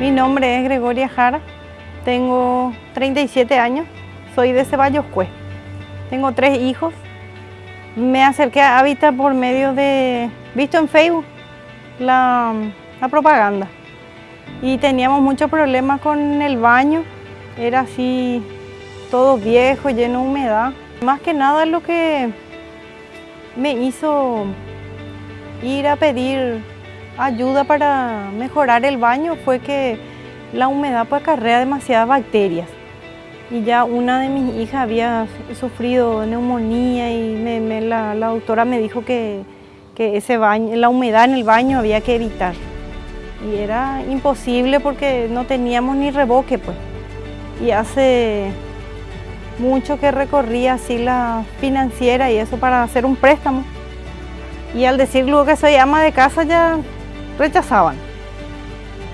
Mi nombre es Gregoria Jara, tengo 37 años, soy de Ceballos Cue. Tengo tres hijos. Me acerqué a Hábitat por medio de, visto en Facebook, la, la propaganda. Y teníamos muchos problemas con el baño, era así todo viejo, lleno de humedad. Más que nada lo que me hizo ir a pedir ayuda para mejorar el baño fue que la humedad pues acarrea demasiadas bacterias. Y ya una de mis hijas había sufrido neumonía y la, doctora me dijo que, que ese baño, la humedad en el baño había que evitar. Y era imposible porque no teníamos ni reboque pues. Y hace mucho que recorría así la financiera y eso para hacer un préstamo. Y al decir luego que soy ama de casa ya rechazaban.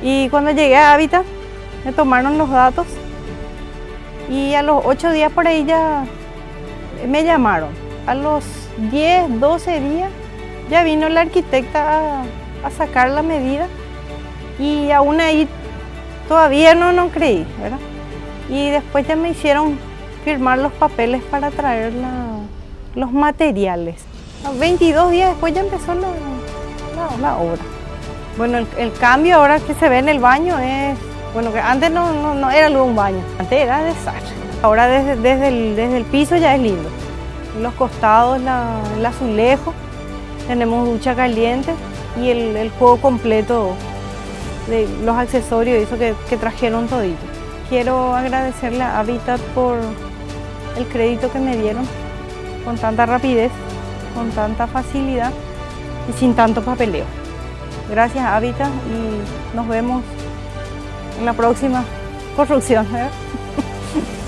Y cuando llegué a Hábitat me tomaron los datos y a los ocho días por ahí ya me llamaron. A los 10, 12 días ya vino la arquitecta a, sacar la medida y aún ahí todavía no, no creí, ¿verdad? Y después ya me hicieron firmar los papeles para traer los materiales. 22 días después ya empezó la obra. Bueno, el, cambio ahora que se ve en el baño es, bueno, que antes no, no, era luego un baño, antes era desastre. Ahora desde, desde, el, desde el piso ya es lindo. Los costados, la, el azulejo, tenemos ducha caliente y el, juego completo de los accesorios eso que, que trajeron todito. Quiero agradecerle a Habitat por el crédito que me dieron con tanta rapidez, con tanta facilidad y sin tanto papeleo. Gracias Hábitat y nos vemos en la próxima construcción. ¿eh?